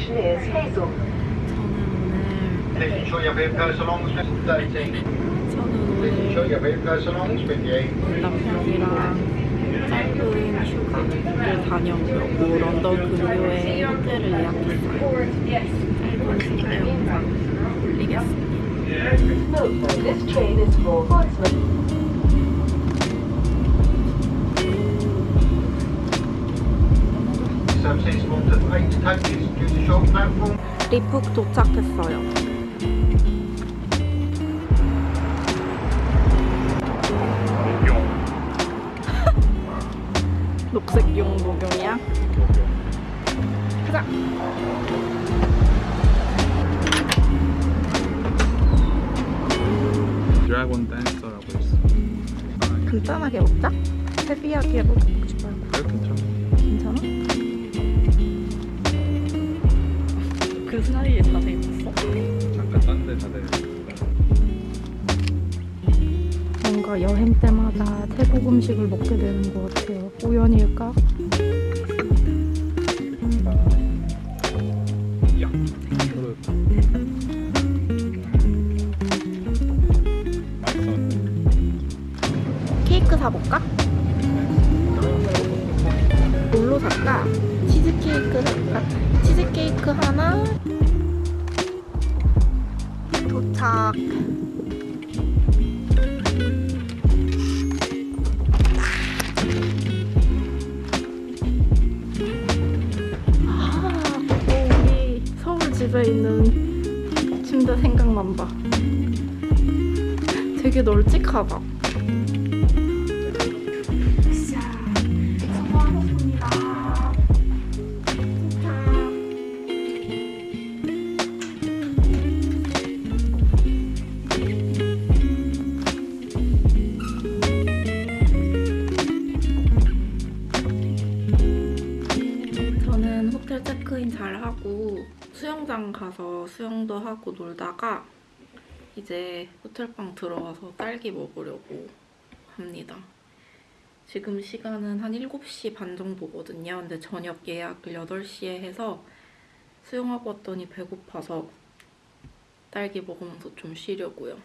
destination is Hazel. 저는 Please ensure your vehicle belongs with 13. 오늘 Please ensure 저는 your vehicle belongs with you. 오늘 남편이랑 짧은 휴가를 다녀오려고 런던 근교에 호텔을 예약했어요. 짧은 휴가 영상 올리겠습니다. Note, this train is for Portsmouth. 리푹 도착했어요. 녹색 용 목용이야? 가자. 드래곤 댄서라고 있어. 간단하게 먹자. 헤비하게 먹지 뭔가 여행 때마다 태국 음식을 먹게 되는 것 같아요. 우연일까? 케이크 사볼까? 뭘로 살까? 치즈케이크 살까? 치즈케이크 하나 도착 널찍하다. 저는 호텔 체크인 잘 하고 수영장 가서 수영도 하고 놀다가 이제 호텔방 들어가서 딸기 먹으려고 합니다. 지금 시간은 한 7시 반 정도거든요. 근데 저녁 예약을 8시에 해서 수영하고 왔더니 배고파서 딸기 먹으면서 좀 쉬려고요.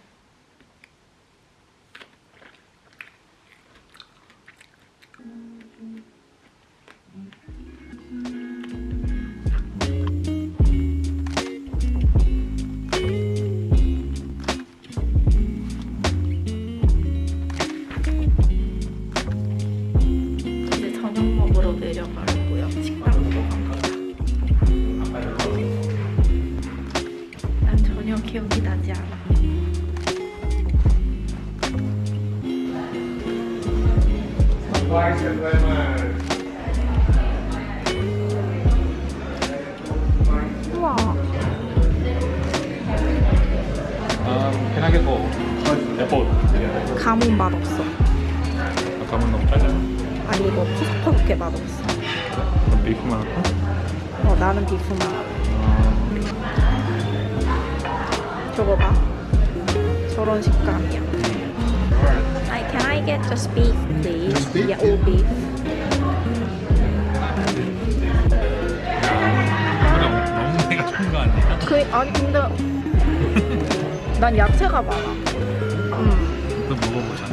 우와. Um, can I get both? Yeah, both. Yeah. 감은 맛없어. 아까만 너무 짜잖아. 아니 이거 푸석푸석해 맛없어. 그럼 비프만 할까? 어 나는 비프만. 음, 저거 봐. 저런 식감이야. I, can I get just beef, please? Just beef? Yeah, all beef. 너무 너무 내가 좋은 거 아니야? 그 아니 근데 난 야채가 많아. 음. 또 먹어보자. 아,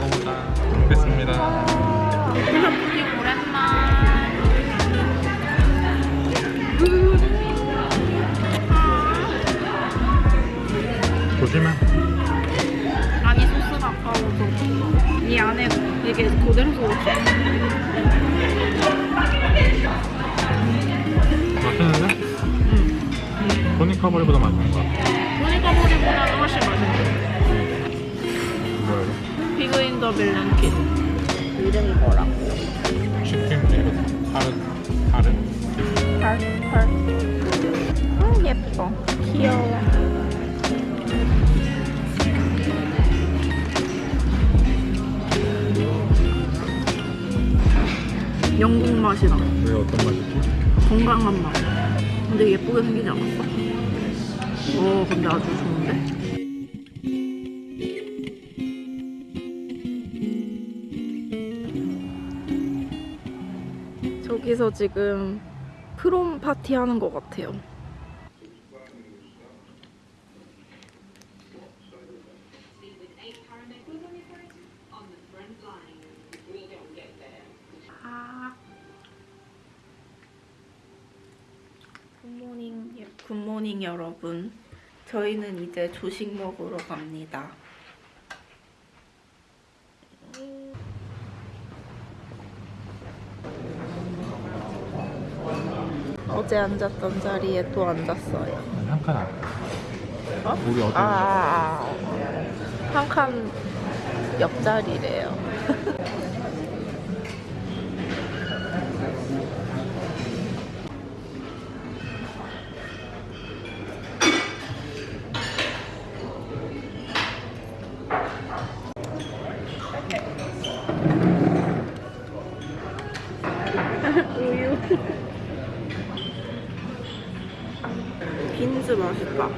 먹어보자. 먹겠습니다. 푸딩 오랜만. 이 안에 이게 그대로 소스. 맛있는데? 응. 토니카버리보다 맛있는 거 같아. 보니까보리보다는 훨씬 맛있어. 뭐야 이거? 피그 인더 빌런킷. 이름이 뭐라고? 치킨 이거 파르 파르. 펄, 펄. 음, 예뻐. 귀여워. 영국 맛이다. 왜 어떤 맛이지? 건강한 맛. 근데 예쁘게 생기지 않았어? 오, 근데 아주 좋은데? 저기서 지금 크롬 파티 하는 것 같아요. 굿모닝, 여러분. 저희는 이제 조식 먹으러 갑니다. 어제 앉았던 자리에 또 앉았어요. 한칸 안. 어? 우리 어디? 아, 한칸 옆자리래요. 맛있다.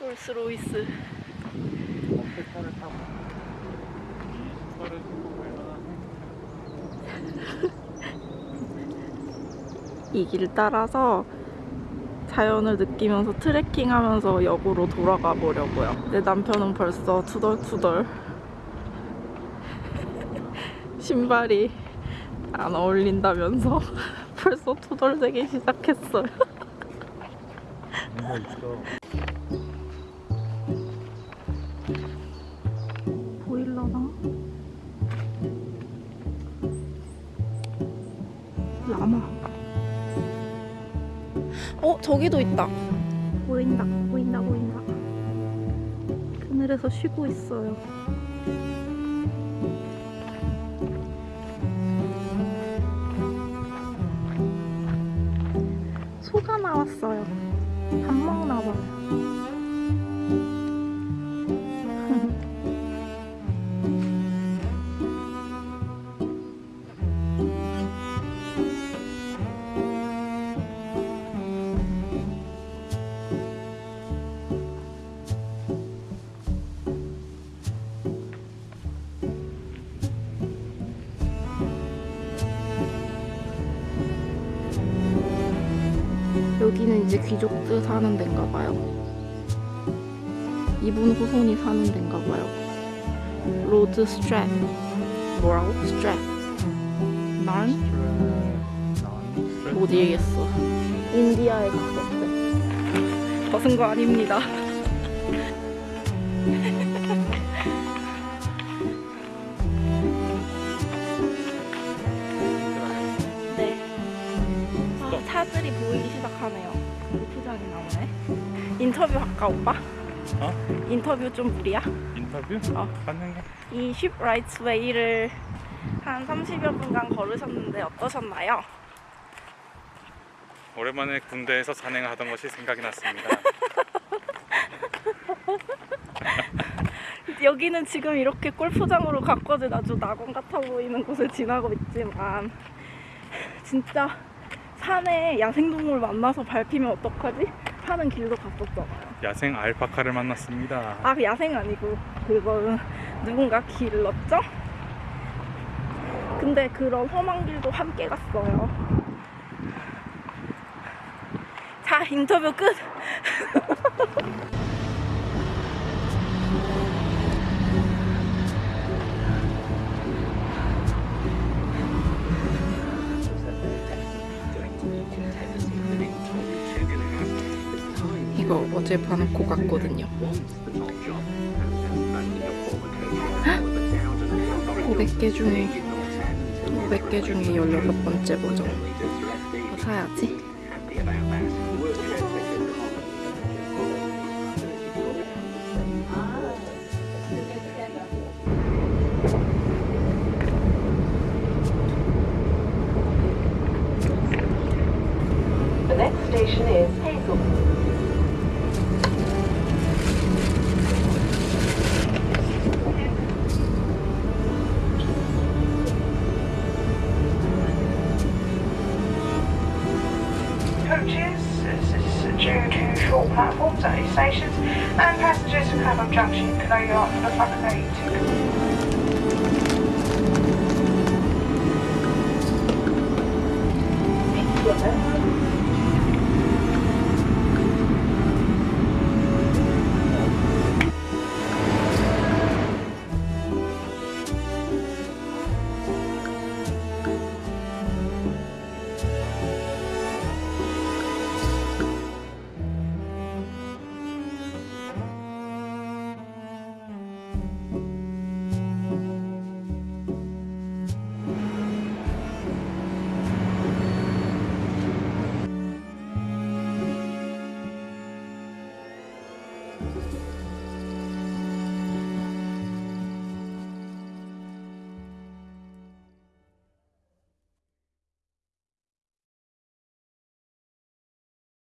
롤스로이스. 이 길 따라서 자연을 느끼면서 트레킹하면서 역으로 돌아가 보려고요. 내 남편은 벌써 투덜투덜 신발이 안 어울린다면서 벌써 투덜대기 시작했어요. 저기도 있다. 보인다, 보인다, 보인다. 그늘에서 쉬고 있어요. 소가 나왔어요. 밥 먹나 봐요. 여기는 이제 귀족들 사는 데인가 봐요. 이분 후손이 사는 데인가 봐요. Lord 스트랩. 뭐라고? 스트랩. 난? 못 읽겠어. India에 갔었대. 벗은 거 아닙니다. 차들이 보이기 시작하네요. 골프장이 나오네. 인터뷰 할까 오빠? 어? 인터뷰 좀 무리야? 인터뷰? 어. 가능해. 이 Shipwrights Way를 한 30여 분간 걸으셨는데 어떠셨나요? 오랜만에 군대에서 산행을 하던 것이 생각이 났습니다. 여기는 지금 이렇게 골프장으로 가꿔진 아주 낙원 같아 보이는 곳을 지나고 있지만 진짜 산에 야생동물 만나서 밟히면 어떡하지? 하는 길도 갔었잖아요. 야생 알파카를 만났습니다. 아 야생 아니고 그거는 누군가 길렀죠? 근데 그런 험한 길도 함께 갔어요. 자 인터뷰 끝. 이거 어제 봐놓고 갔거든요. 500개 중에 500개 중에 18번째 버전 사야지 changes due to short platforms at these stations, and passengers from Clapham Junction can only opt for the front gate.